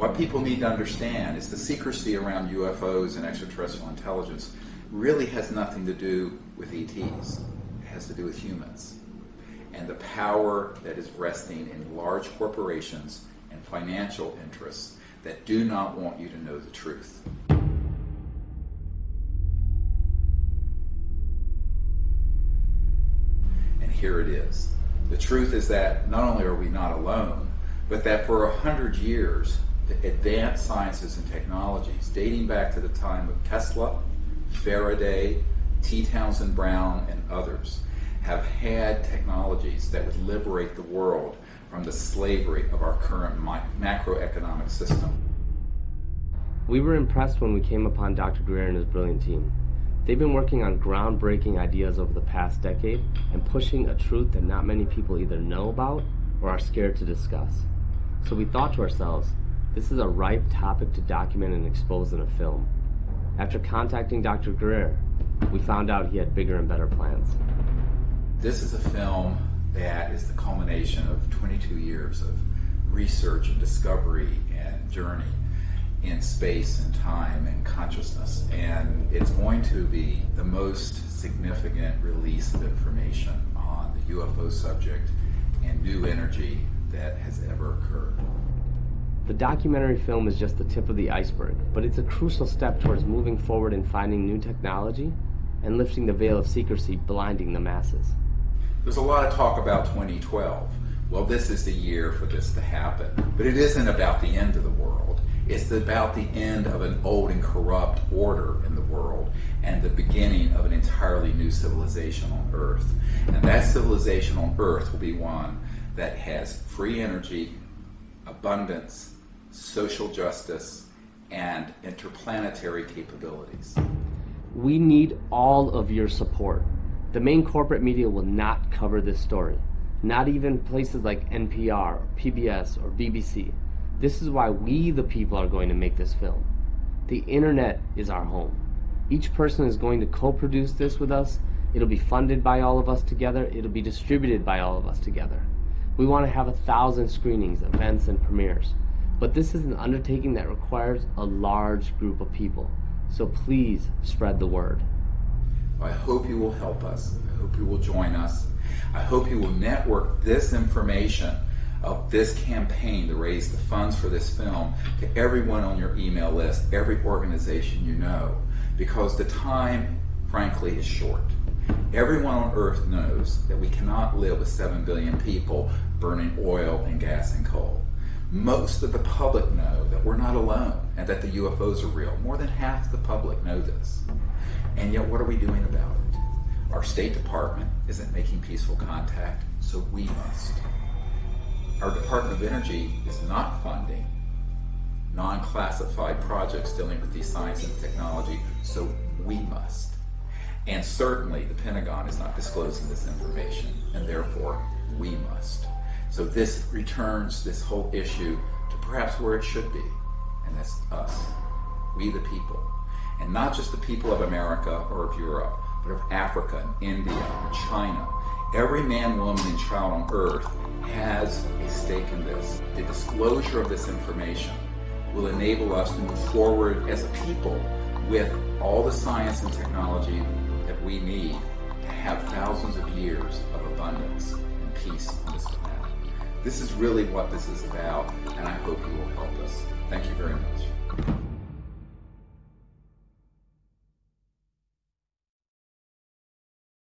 What people need to understand is the secrecy around UFOs and extraterrestrial intelligence really has nothing to do with ETs. It has to do with humans and the power that is resting in large corporations and financial interests that do not want you to know the truth. And here it is. The truth is that not only are we not alone, but that for a hundred years, advanced sciences and technologies, dating back to the time of Tesla, Faraday, T. Townsend Brown, and others, have had technologies that would liberate the world from the slavery of our current macroeconomic system. We were impressed when we came upon Dr. Greer and his brilliant team. They've been working on groundbreaking ideas over the past decade and pushing a truth that not many people either know about or are scared to discuss. So we thought to ourselves, this is a ripe topic to document and expose in a film. After contacting Dr. Greer, we found out he had bigger and better plans. This is a film that is the culmination of 22 years of research and discovery and journey in space and time and consciousness. And it's going to be the most significant release of information on the UFO subject and new energy that has ever occurred. The documentary film is just the tip of the iceberg, but it's a crucial step towards moving forward in finding new technology and lifting the veil of secrecy blinding the masses. There's a lot of talk about 2012. Well, this is the year for this to happen. But it isn't about the end of the world. It's about the end of an old and corrupt order in the world and the beginning of an entirely new civilization on Earth. And that civilization on Earth will be one that has free energy, abundance, social justice, and interplanetary capabilities. We need all of your support. The main corporate media will not cover this story. Not even places like NPR, PBS, or BBC. This is why we, the people, are going to make this film. The internet is our home. Each person is going to co-produce this with us. It'll be funded by all of us together. It'll be distributed by all of us together. We want to have a thousand screenings, events, and premieres. But this is an undertaking that requires a large group of people. So please spread the word. I hope you will help us. I hope you will join us. I hope you will network this information of this campaign to raise the funds for this film to everyone on your email list, every organization you know, because the time, frankly, is short. Everyone on earth knows that we cannot live with 7 billion people burning oil and gas and coal. Most of the public know that we're not alone and that the UFOs are real. More than half the public know this. And yet, what are we doing about it? Our State Department isn't making peaceful contact, so we must. Our Department of Energy is not funding non-classified projects dealing with these science and technology, so we must. And certainly the Pentagon is not disclosing this information, and therefore we must. So this returns this whole issue to perhaps where it should be, and that's us, we the people and not just the people of America or of Europe, but of Africa and India and China. Every man, woman, and child on earth has a stake in this. The disclosure of this information will enable us to move forward as a people with all the science and technology that we need to have thousands of years of abundance and peace on this planet. This is really what this is about, and I hope you will help